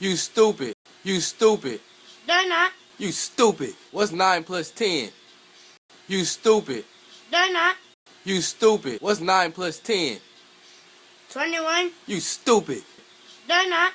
You stupid. You stupid. They're not. You stupid. What's 9 plus 10? You stupid. They're not. You stupid. What's 9 plus 10? 21. You stupid. They're not.